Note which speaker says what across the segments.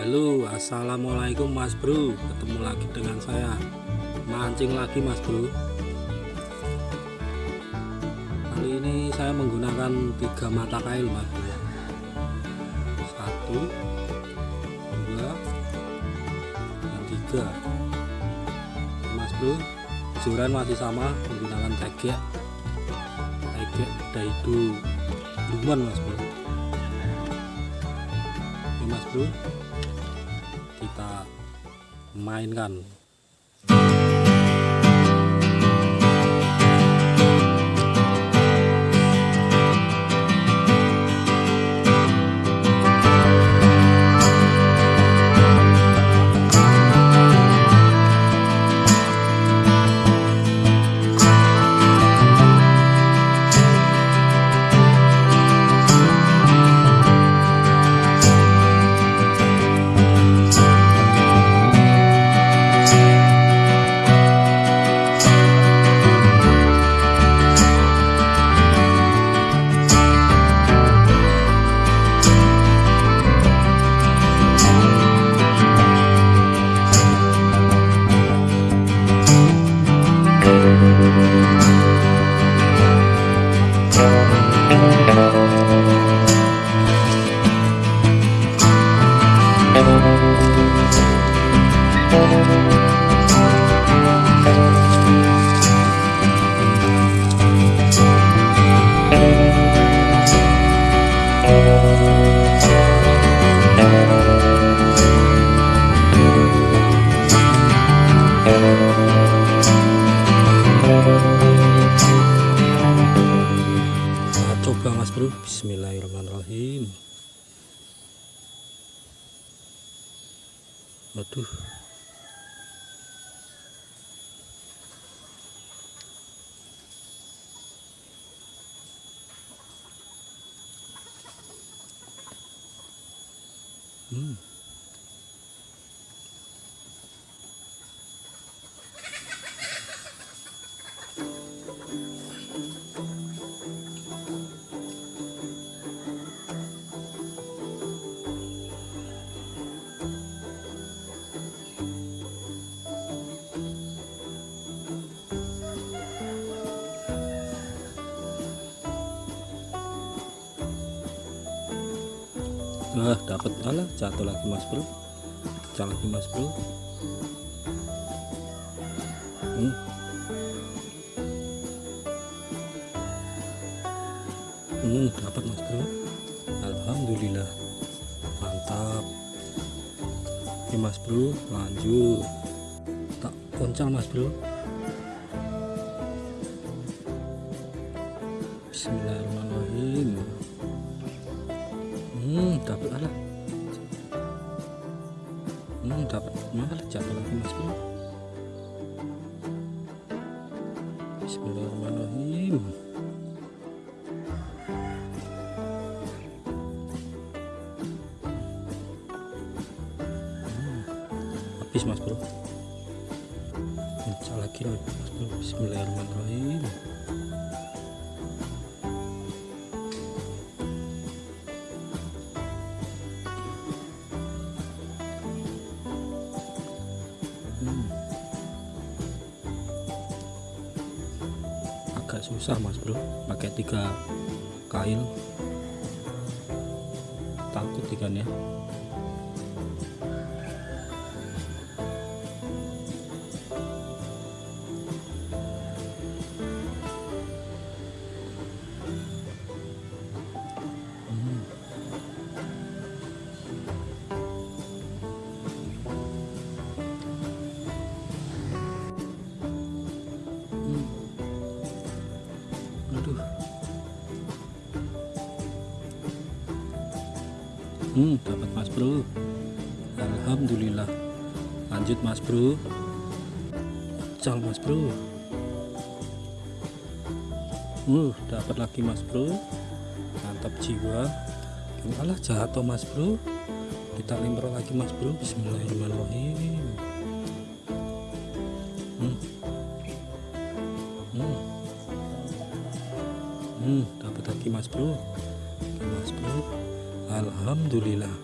Speaker 1: Halo assalamualaikum mas bro. Ketemu lagi dengan saya. Mancing lagi mas bro. Kali ini saya menggunakan tiga mata kail mas bro. Satu dua dan tiga. Mas bro joran masih sama menggunakan tegek. Tegek daidu luman mas bro. Ini mas bro kita mainkan Waduh Hmm. Nah, dapat alah jatuh lagi Mas Bro. Pecah lagi Mas Bro. Hmm. Hmm, dapat Mas Bro. Alhamdulillah. Mantap. Oke Mas Bro, lanjut. Tak poncal Mas Bro. Bismillahirrahmanirrahim dapat alat hmm dapat malah jatuh lagi mas bro Bismillahirrahmanirrahim. Hmm, habis mas bro. Pecah lagi mas bro. Bismillahirrahmanirrahim agak susah mas bro. Pakai tiga kail. Takut ikan ya Hmm, dapat Mas Bro. Alhamdulillah. Lanjut Mas Bro. Cal Mas Bro. Uh, dapat lagi Mas Bro. Mantap jiwa. Malah jatuh Mas Bro. Kita lempar lagi Mas Bro. Bismillahirrahmanirrahim. Hmm. Hmm. Hmm, dapat lagi Mas Bro. Mas Bro. Alhamdulillah.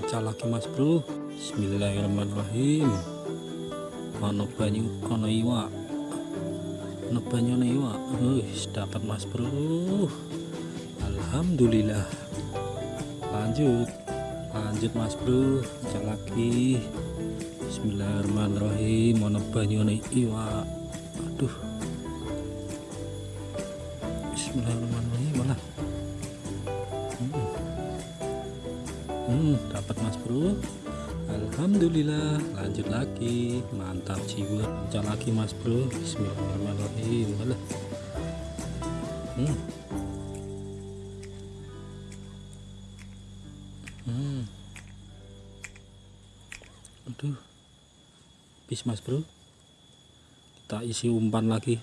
Speaker 1: Pecah lagi mas bro. Bismillahirrahmanirrahim. Ono banyu ono iwak. Ono banyu ono iwak. Wih, dapat mas bro. Alhamdulillah. Lanjut. Lanjut mas bro. Pecah lagi. Bismillahirrahmanirrahim. Ono banyu ono iwak. Aduh. Bismillahirrahmanirrahim. Mana Dapat mas bro. Alhamdulillah lanjut lagi. Mantap jiwa. Pecah lagi mas bro. Bismillahirrahmanirrahim. Alah. Hmm. Hmm. aduh. Bis mas bro. Kita isi umpan lagi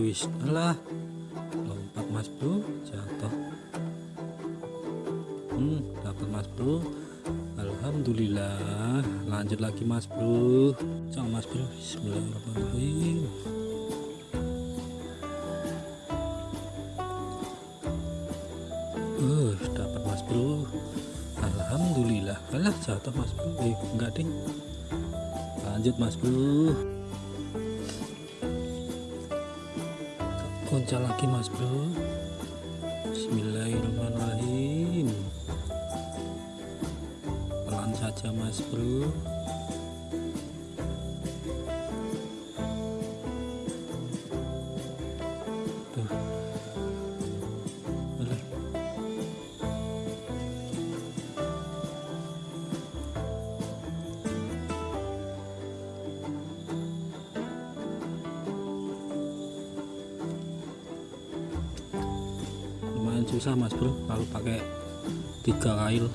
Speaker 1: Wis, alah. Lompat Mas Bro, jatuh. Hmm, dapat Mas Bro. Alhamdulillah. Lanjut lagi Mas Bro. Cang Mas Bro. Bismillahirrahmanirrahim. Uh, dapat Mas Bro. Alhamdulillah. Alah, jatuh Mas Bro. Eh, enggak ding lanjut mas bro kunca lagi mas bro. Bismillahirrahmanirrahim. Pelan saja mas bro susah mas bro kalau pakai tiga kail.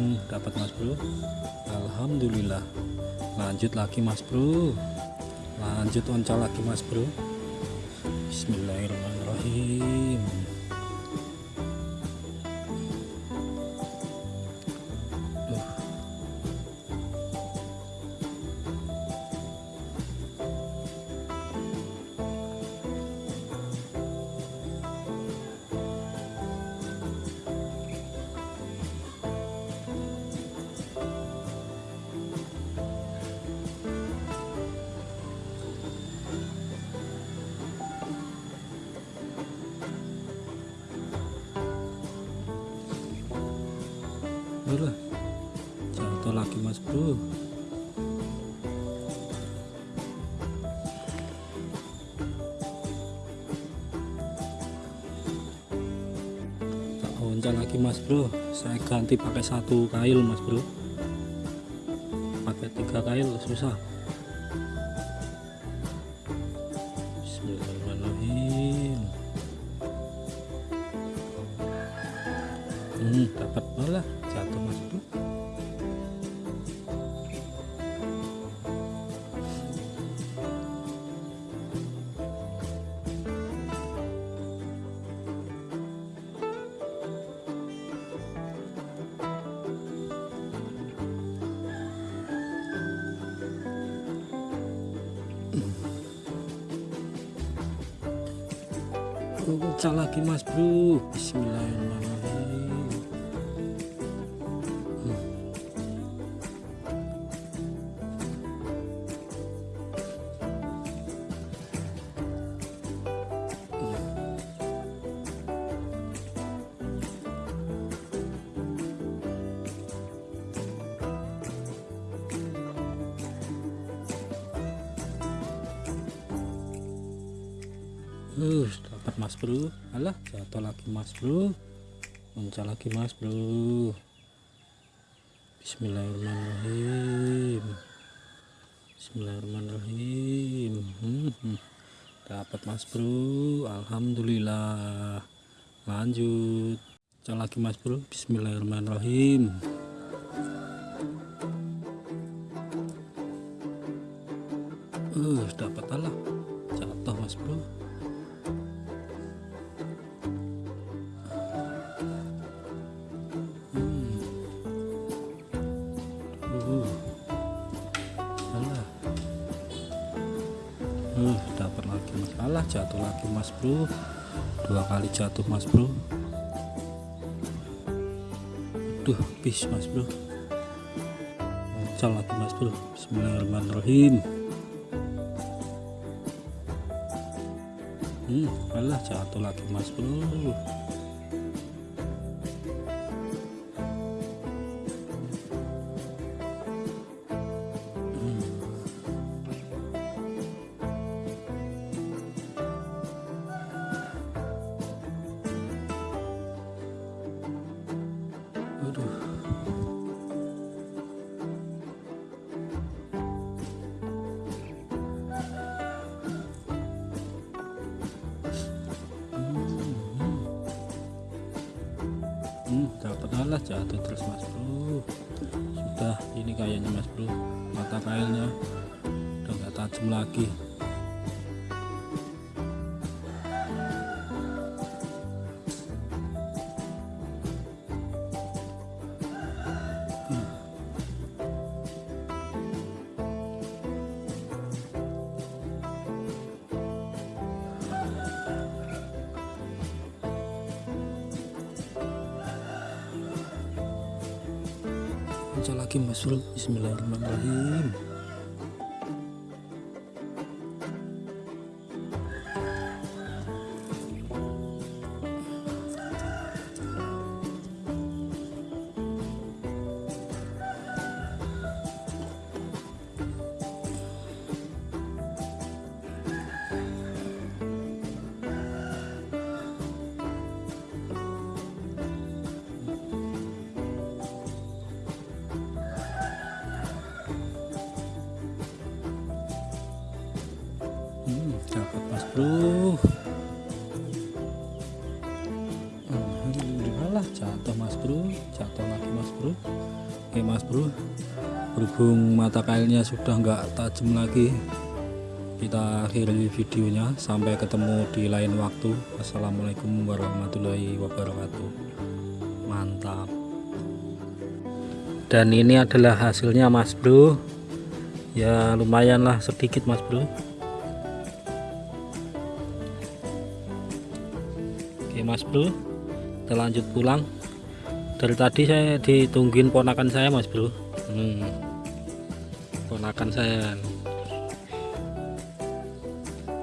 Speaker 1: Hmm, dapat mas bro. Alhamdulillah. Lanjut lagi mas bro. Lanjut oncal lagi mas bro. Bismillahirrahmanirrahim oncal lagi mas bro. Saya ganti pakai satu kail mas bro. Pakai tiga kail susah Pecah lagi mas bro. Bismillahirrahmanirrahim Uh, dapat mas bro. Alah, jatuh lagi mas bro. Muncul lagi mas bro. Bismillahirrahmanirrahim. Bismillahirrahmanirrahim. Hmm, hmm. Dapat mas bro. Alhamdulillah. Lanjut. Muncul lagi mas bro. Bismillahirrahmanirrahim. Uh, dapat alah. Mas bro. Dua kali jatuh mas bro. Duh, bis mas bro. Muncul lagi mas bro. Bismillahirrahmanirrahim. Hmm, alah jatuh lagi mas bro Alah jatuh terus mas bro. Sudah ini kayaknya mas bro. Mata kailnya udah nggak tajam lagi muncul lagi mas Bismillahirrahmanirrahim Alhamdulillah jatuh mas bro jatuh lagi mas bro. Oke mas bro berhubung mata kailnya sudah nggak tajam lagi kita akhiri videonya. Sampai ketemu di lain waktu. Assalamualaikum warahmatullahi wabarakatuh. Mantap. Dan ini adalah hasilnya mas bro. Ya lumayan lah sedikit mas bro. Oke mas bro kita lanjut pulang. Dari tadi saya ditungguin ponakan saya mas bro. Hmm. ponakan saya.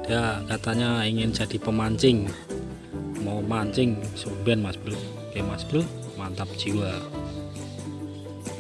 Speaker 1: Dia katanya ingin jadi pemancing. Mau mancing sumben mas bro. Oke mas bro. Mantap jiwa